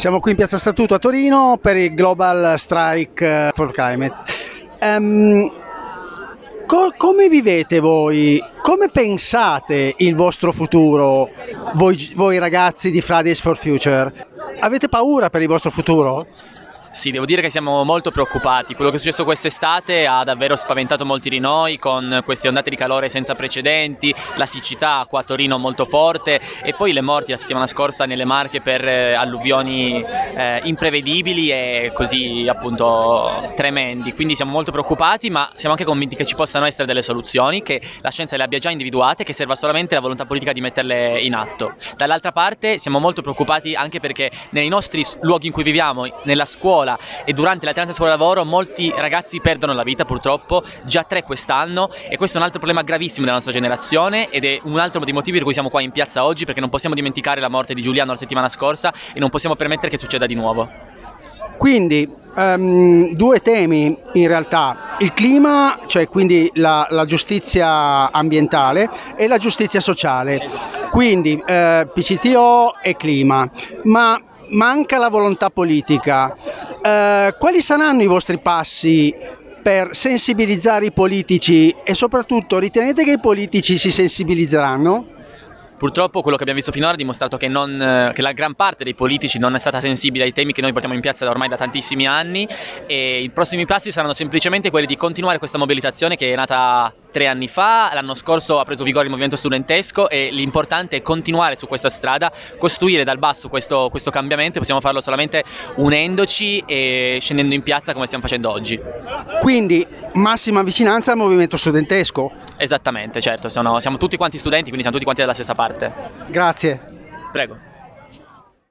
Siamo qui in Piazza Statuto a Torino per il Global Strike for Climate. Um, co- come vivete voi? Come pensate il vostro futuro, voi, voi ragazzi di Fridays for Future? Avete paura per il vostro futuro? Sì, devo dire che siamo molto preoccupati. Quello che è successo quest'estate ha davvero spaventato molti di noi con queste ondate di calore senza precedenti, la siccità qua a Torino molto forte e poi le morti la settimana scorsa nelle Marche per eh, alluvioni eh, imprevedibili e così appunto tremendi. Quindi siamo molto preoccupati, ma siamo anche convinti che ci possano essere delle soluzioni, che la scienza le abbia già individuate, che serva solamente la volontà politica di metterle in atto. Dall'altra parte siamo molto preoccupati anche perché nei nostri luoghi in cui viviamo, nella scuola, scuola. E durante l'alternanza scuola-lavoro molti ragazzi perdono la vita purtroppo, già tre quest'anno. E questo è un altro problema gravissimo della nostra generazione ed è un altro dei motivi per cui siamo qua in piazza oggi perché non possiamo dimenticare la morte di Giuliano la settimana scorsa e non possiamo permettere che succeda di nuovo. Quindi um, due temi in realtà, il clima, cioè quindi la, la giustizia ambientale e la giustizia sociale, quindi eh, PCTO e clima, ma manca la volontà politica. Eh, quali saranno i vostri passi per sensibilizzare i politici e soprattutto ritenete che i politici si sensibilizzeranno? Purtroppo quello che abbiamo visto finora ha dimostrato che, non, eh, che, la gran parte dei politici non è stata sensibile ai temi che noi portiamo in piazza da ormai da tantissimi anni e i prossimi passi saranno semplicemente quelli di continuare questa mobilitazione che è nata tre anni fa, l'anno scorso ha preso vigore il movimento studentesco e l'importante è continuare su questa strada, costruire dal basso questo, questo cambiamento possiamo farlo solamente unendoci e scendendo in piazza come stiamo facendo oggi. Quindi massima vicinanza al movimento studentesco? Esattamente, certo, sono, siamo tutti quanti studenti, quindi siamo tutti quanti dalla stessa parte. Grazie. Prego.